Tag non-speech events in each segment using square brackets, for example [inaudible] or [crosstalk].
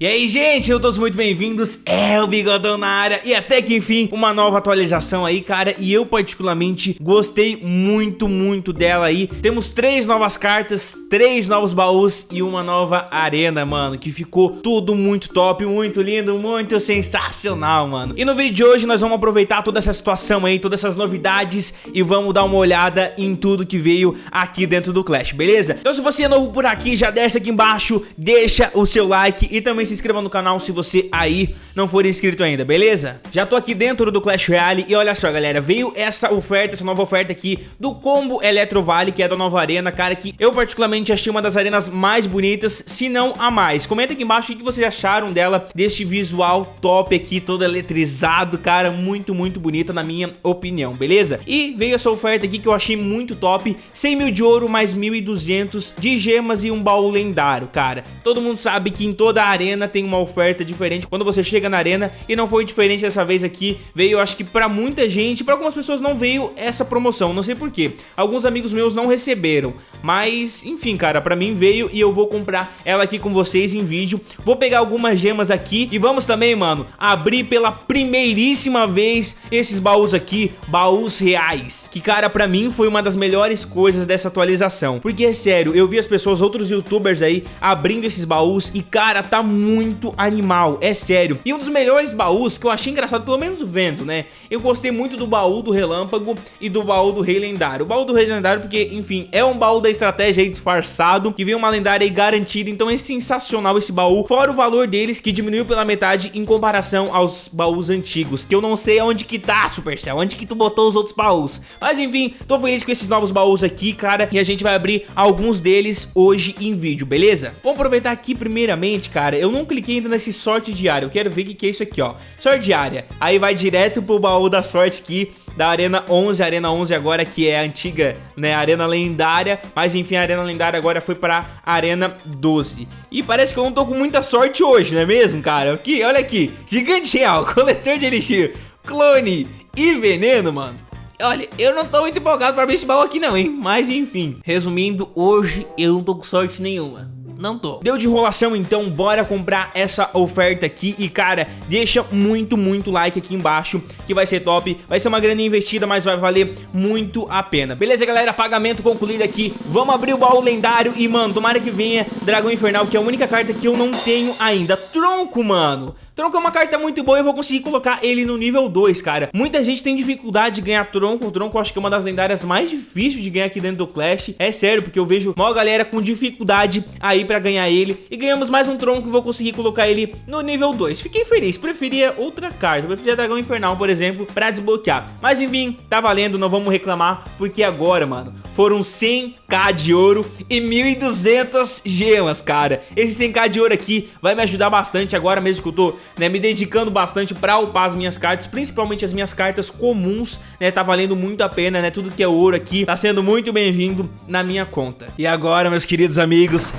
E aí, gente, sejam todos muito bem-vindos, é o Bigodão na área. E até que enfim, uma nova atualização aí, cara. E eu particularmente gostei muito, muito dela aí. Temos três novas cartas, três novos baús e uma nova arena, mano Que ficou tudo muito top, muito lindo, muito sensacional, mano. E no vídeo de hoje nós vamos aproveitar toda essa situação aí, todas essas novidades E vamos dar uma olhada em tudo que veio aqui dentro do Clash, beleza? Então se você é novo por aqui, já desce aqui embaixo, deixa o seu like e também se inscreva no canal se você aí não for inscrito ainda, beleza? Já tô aqui dentro do Clash Royale e olha só, galera, veio essa oferta, essa nova oferta aqui do combo Eletro Vale, que é da nova arena, cara, que eu particularmente achei uma das arenas mais bonitas, se não a mais. Comenta aqui embaixo o que vocês acharam dela, deste visual top aqui, todo eletrizado, cara, muito, muito bonita na minha opinião, beleza? E veio essa oferta aqui que eu achei muito top, 100 mil de ouro mais 1.200 de gemas e um baú lendário, cara. Todo mundo sabe que em toda a arena tem uma oferta diferente quando você chega na arena e não foi diferente dessa vez aqui. Veio, acho que pra muita gente, pra algumas pessoas não veio essa promoção, não sei porquê. Alguns amigos meus não receberam, mas enfim, cara, pra mim veio e eu vou comprar ela aqui com vocês em vídeo. Vou pegar algumas gemas aqui e vamos também, mano, abrir pela primeiríssima vez esses baús aqui, baús reais. Que, cara, pra mim foi uma das melhores coisas dessa atualização. Porque, é sério, eu vi as pessoas, outros youtubers aí, abrindo esses baús e, cara, tá muito animal, é sério. E um dos melhores baús que eu achei engraçado, pelo menos vendo, né? Eu gostei muito do baú do Relâmpago e do baú do Rei Lendário. O baú do Rei Lendário porque, enfim, é um baú da estratégia aí disfarçado, que vem uma lendária aí garantida, então é sensacional esse baú. Fora o valor deles, que diminuiu pela metade em comparação aos baús antigos, que eu não sei onde que tá, Supercell, onde que tu botou os outros baús. Mas enfim, tô feliz com esses novos baús aqui, cara, e a gente vai abrir alguns deles hoje em vídeo, beleza? Vamos aproveitar aqui primeiramente, cara, eu não cliquei ainda nesse sorte diário, eu quero ver o que, que é isso aqui, ó. Sorte diária, aí vai direto pro baú da sorte aqui, da Arena 11, Arena 11 agora que é a antiga, né, Arena Lendária, mas enfim, a Arena Lendária agora foi pra Arena 12. E parece que eu não tô com muita sorte hoje, não é mesmo, cara? Aqui, olha aqui, Gigante Real, [laughs] Coletor de Elixir, Clone e Veneno, mano. Olha, eu não tô muito empolgado pra ver esse baú aqui não, hein? Mas enfim, resumindo, hoje eu não tô com sorte nenhuma não tô. Deu de enrolação, então bora comprar essa oferta aqui e, cara, deixa muito, muito like aqui embaixo, que vai ser top. Vai ser uma grana investida, mas vai valer muito a pena. Beleza, galera? Pagamento concluído aqui. Vamos abrir o baú lendário e, mano, tomara que venha Dragão Infernal, que é a única carta que eu não tenho ainda. Tronco, mano. Tronco é uma carta muito boa e eu vou conseguir colocar ele no nível 2, cara. Muita gente tem dificuldade de ganhar Tronco. O Tronco eu acho que é uma das lendárias mais difíceis de ganhar aqui dentro do Clash. É sério, porque eu vejo uma galera com dificuldade aí pra ganhar ele. E ganhamos mais um Tronco e vou conseguir colocar ele no nível 2. Fiquei feliz. Preferia outra carta. Preferia Dragão Infernal, por exemplo, pra desbloquear. Mas enfim, tá valendo. Não vamos reclamar, porque agora, mano, foram 100k de ouro e 1.200 gemas, cara. Esse 100k de ouro aqui vai me ajudar bastante agora mesmo que eu tô né, me dedicando bastante pra upar as minhas cartas, principalmente as minhas cartas comuns, né, tá valendo muito a pena, né, tudo que é ouro aqui tá sendo muito bem-vindo na minha conta. E agora, meus queridos amigos,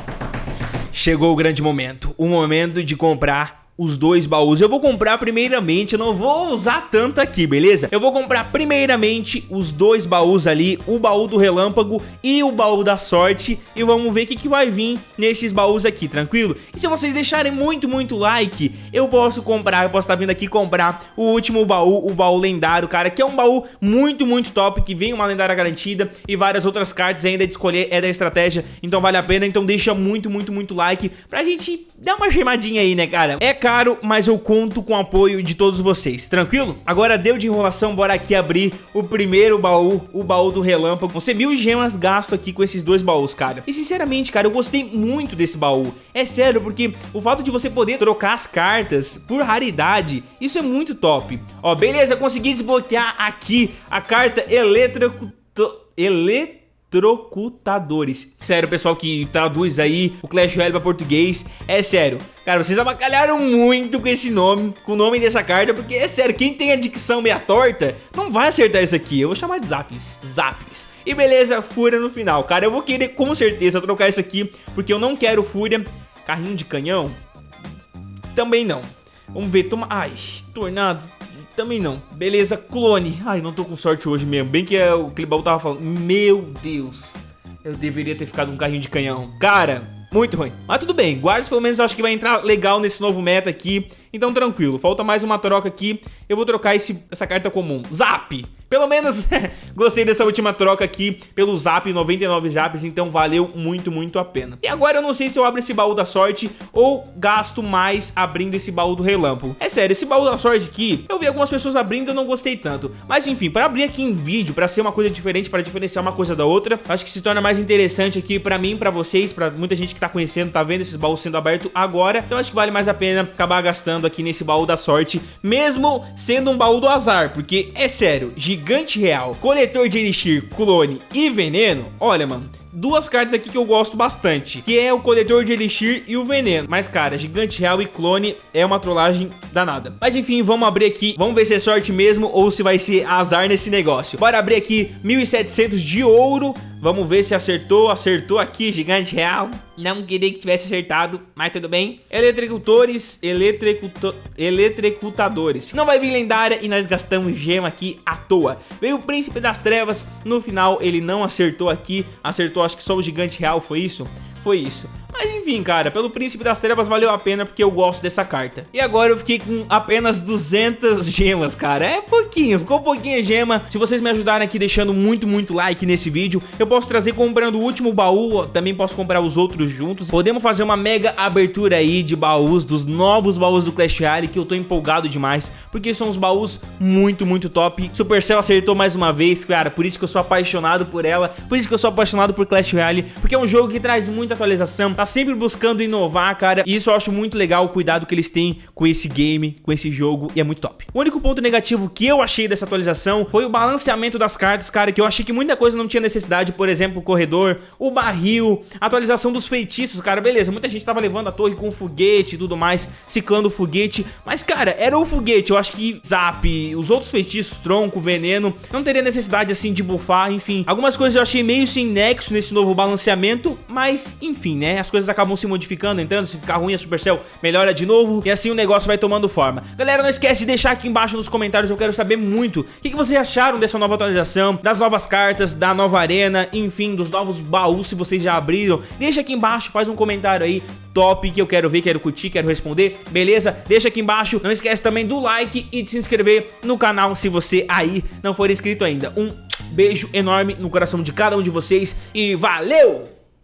chegou o grande momento, o momento de comprar os dois baús. Eu vou comprar primeiramente, eu não vou usar tanto aqui, beleza? Eu vou comprar primeiramente os dois baús ali, o baú do relâmpago e o baú da sorte e vamos ver o que, que vai vir nesses baús aqui, tranquilo? E se vocês deixarem muito, muito like, eu posso comprar, eu posso estar vindo aqui comprar o último baú, o baú lendário, cara, que é um baú muito, muito top, que vem uma lendária garantida e várias outras cartas ainda de escolher, é da estratégia, então vale a pena, então deixa muito, muito, muito like pra gente dar uma gemadinha aí, né, cara? É caro, mas eu conto com o apoio de todos vocês, tranquilo? Agora deu de enrolação, bora aqui abrir o primeiro baú, o baú do relâmpago. Você mil gemas gasto aqui com esses dois baús, cara. E sinceramente, cara, eu gostei muito desse baú. É sério, porque o fato de você poder trocar as cartas por raridade, isso é muito top. Ó, beleza, consegui desbloquear aqui a carta Eletrocuto... Elet Trocutadores. Sério, pessoal que traduz aí o Clash Royale para português, é sério. Cara, vocês abacalharam muito com esse nome, com o nome dessa carta, porque é sério, quem tem a dicção meia torta, não vai acertar isso aqui. Eu vou chamar de Zaps, Zaps. E beleza, Fúria no final. Cara, eu vou querer com certeza trocar isso aqui, porque eu não quero Fúria. Carrinho de canhão? Também não. Vamos ver, toma... Ai, Tornado, também não. Beleza, clone. Ai, não tô com sorte hoje mesmo. Bem que é, aquele baú tava falando. Meu Deus. Eu deveria ter ficado um carrinho de canhão. Cara, Muito ruim. Mas tudo bem, Guardians pelo menos eu acho que vai entrar legal nesse novo meta aqui. Então tranquilo, falta mais uma troca aqui. Eu vou trocar esse, essa carta comum. Zap! Pelo menos [laughs] gostei dessa última troca aqui pelo Zap, 99 Zaps, então valeu muito, muito a pena. E agora eu não sei se eu abro esse baú da sorte ou gasto mais abrindo esse baú do relâmpago. É sério, esse baú da sorte aqui, eu vi algumas pessoas abrindo e eu não gostei tanto. Mas enfim, para abrir aqui em vídeo, para ser uma coisa diferente, para diferenciar uma coisa da outra, acho que se torna mais interessante aqui para mim, para vocês, para muita gente que tá conhecendo, tá vendo esses baús sendo abertos agora. Então acho que vale mais a pena acabar gastando aqui nesse baú da sorte, mesmo sendo um baú do azar, porque é sério, gigante real, coletor de elixir, clone e veneno, olha mano, duas cartas aqui que eu gosto bastante, que é o coletor de elixir e o veneno. Mas, cara, gigante real e clone é uma trollagem danada. Mas, enfim, vamos abrir aqui, vamos ver se é sorte mesmo ou se vai ser azar nesse negócio. Bora abrir aqui 1.700 de ouro, vamos ver se acertou, acertou aqui, gigante real. Não queria que tivesse acertado, mas tudo bem. Eletricutores, eletricuto, eletricutadores. Não vai vir lendária e nós gastamos gema aqui à toa. Veio o Príncipe das Trevas, no final ele não acertou aqui, acertou acho que só o Gigante Real foi isso? Foi isso. Mas enfim, cara, pelo Príncipe das Trevas valeu a pena porque eu gosto dessa carta. E agora eu fiquei com apenas 200 gemas, cara. É pouquinho, ficou pouquinho gema. Se vocês me ajudarem aqui deixando muito, muito like nesse vídeo, eu posso trazer comprando o último baú, também posso comprar os outros juntos. Podemos fazer uma mega abertura aí de baús, dos novos baús do Clash Royale, que eu tô empolgado demais, porque são os baús muito, muito top. Supercell acertou mais uma vez, cara, por isso que eu sou apaixonado por ela, por isso que eu sou apaixonado por Clash Royale, porque é um jogo que traz muita atualização, tá sempre buscando inovar, cara. E isso eu acho muito legal, o cuidado que eles têm com esse game, com esse jogo, e é muito top. O único ponto negativo que eu achei dessa atualização foi o balanceamento das cartas, cara, que eu achei que muita coisa não tinha necessidade, por exemplo, o corredor, o barril, atualização dos feitiços, cara, beleza, muita gente tava levando a torre com foguete e tudo mais, ciclando o foguete, mas, cara, era o foguete, eu acho que zap, os outros feitiços, tronco, veneno, não teria necessidade, assim, de buffar, enfim. Algumas coisas eu achei meio sem nexo nesse novo balanceamento, mas, enfim, né, as coisas acabam se modificando, entrando, se ficar ruim a Supercell melhora de novo e assim o negócio vai tomando forma. Galera, não esquece de deixar aqui embaixo nos comentários, eu quero saber muito o que, que vocês acharam dessa nova atualização, das novas cartas, da nova arena, enfim, dos novos baús se vocês já abriram. Deixa aqui embaixo, faz um comentário aí top que eu quero ver, quero curtir, quero responder, beleza? Deixa aqui embaixo, não esquece também do like e de se inscrever no canal se você aí não for inscrito ainda. Um beijo enorme no coração de cada um de vocês e valeu!